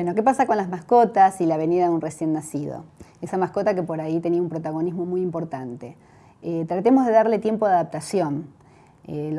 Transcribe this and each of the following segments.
Bueno, ¿qué pasa con las mascotas y la venida de un recién nacido? Esa mascota que por ahí tenía un protagonismo muy importante. Eh, tratemos de darle tiempo de adaptación. Eh,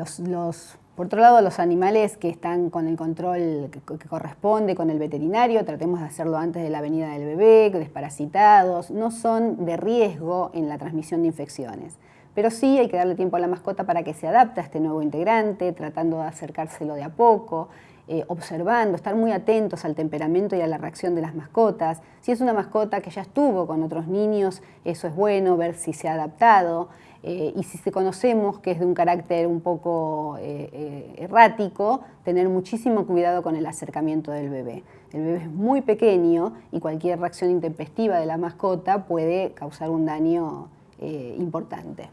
por otro lado, los animales que están con el control que, corresponde con el veterinario, tratemos de hacerlo antes de la venida del bebé, desparasitados, no son de riesgo en la transmisión de infecciones. Pero sí hay que darle tiempo a la mascota para que se adapte a este nuevo integrante, tratando de acercárselo de a poco, eh, observando, estar muy atentos al temperamento y a la reacción de las mascotas. Si es una mascota que ya estuvo con otros niños, eso es bueno, ver si se ha adaptado. Eh, y si conocemos que es de un carácter un poco eh, errático, tener muchísimo cuidado con el acercamiento del bebé. El bebé es muy pequeño y cualquier reacción intempestiva de la mascota puede causar un daño importante.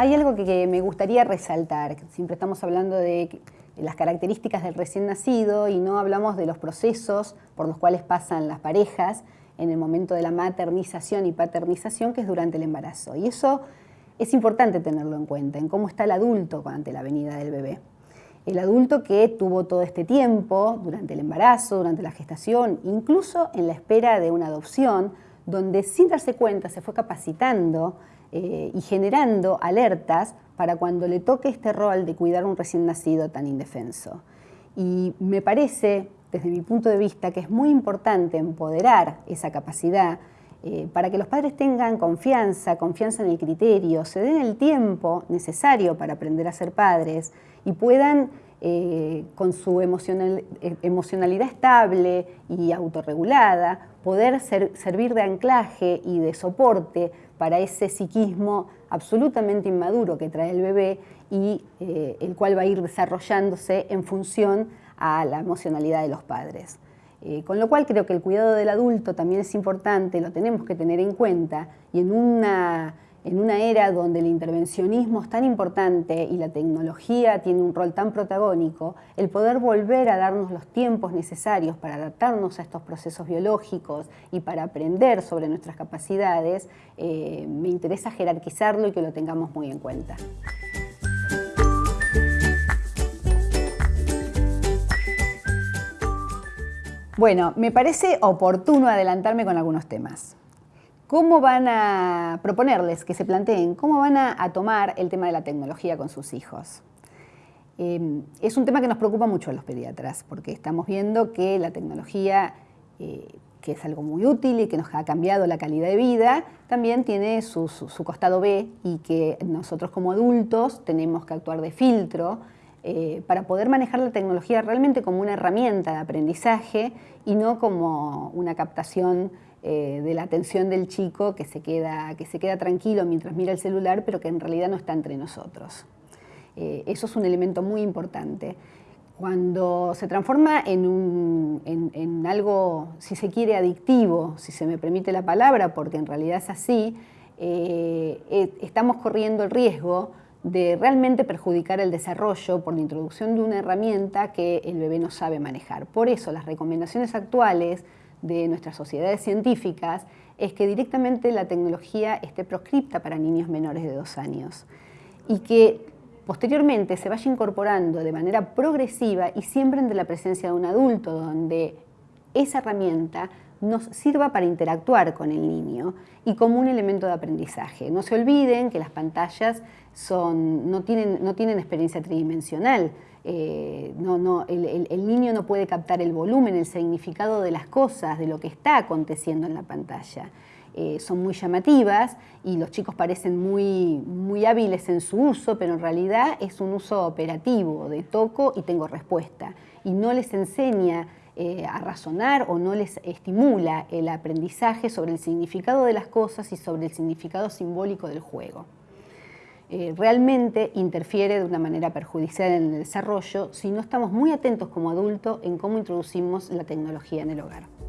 Hay algo que, me gustaría resaltar, siempre estamos hablando de las características del recién nacido y no hablamos de los procesos por los cuales pasan las parejas en el momento de la maternización y paternización, que es durante el embarazo. Y eso es importante tenerlo en cuenta, en cómo está el adulto ante la venida del bebé. El adulto que tuvo todo este tiempo, durante el embarazo, durante la gestación, incluso en la espera de una adopción, donde sin darse cuenta se fue capacitando eh, y generando alertas para cuando le toque este rol de cuidar a un recién nacido tan indefenso. Y me parece, desde mi punto de vista, que es muy importante empoderar esa capacidad eh, para que los padres tengan confianza, confianza en el criterio, se den el tiempo necesario para aprender a ser padres y puedan eh, con su emocionalidad estable y autorregulada, poder servir de anclaje y de soporte para ese psiquismo absolutamente inmaduro que trae el bebé y eh, el cual va a ir desarrollándose en función a la emocionalidad de los padres. Eh, con lo cual creo que el cuidado del adulto también es importante, lo tenemos que tener en cuenta y en una en una era donde el intervencionismo es tan importante y la tecnología tiene un rol tan protagónico, el poder volver a darnos los tiempos necesarios para adaptarnos a estos procesos biológicos y para aprender sobre nuestras capacidades, eh, me interesa jerarquizarlo y que lo tengamos muy en cuenta. Bueno, me parece oportuno adelantarme con algunos temas. ¿Cómo van a proponerles que se planteen, cómo van a, tomar el tema de la tecnología con sus hijos? Em, es un tema que nos preocupa mucho a los pediatras, porque estamos viendo que la tecnología, eh, que es algo muy útil y que nos ha cambiado la calidad de vida, también tiene su, costado B y que nosotros como adultos tenemos que actuar de filtro eh, para poder manejar la tecnología realmente como una herramienta de aprendizaje y no como una captación eh, de la atención del chico que se, queda, que se queda tranquilo mientras mira el celular, pero que en realidad no está entre nosotros. Eh, eso es un elemento muy importante. Cuando se transforma en, en, algo, si se quiere, adictivo, si se me permite la palabra, porque en realidad es así, estamos corriendo el riesgo de realmente perjudicar el desarrollo por la introducción de una herramienta que el bebé no sabe manejar. Por eso las recomendaciones actuales de nuestras sociedades científicas es que directamente la tecnología esté proscripta para niños menores de dos años y que posteriormente se vaya incorporando de manera progresiva y siempre entre la presencia de un adulto donde esa herramienta nos sirva para interactuar con el niño y como un elemento de aprendizaje. No se olviden que las pantallas son, no, tienen, no tienen experiencia tridimensional, eh, no, no, el, niño no puede captar el volumen, el significado de las cosas, de lo que está aconteciendo en la pantalla. Eh, son muy llamativas y los chicos parecen muy, muy hábiles en su uso, pero en realidad es un uso operativo, de toco y tengo respuesta. Y no les enseña eh, a razonar o no les estimula el aprendizaje sobre el significado de las cosas y sobre el significado simbólico del juego. Eh, realmente interfiere de una manera perjudicial en el desarrollo si no estamos muy atentos como adultos en cómo introducimos la tecnología en el hogar.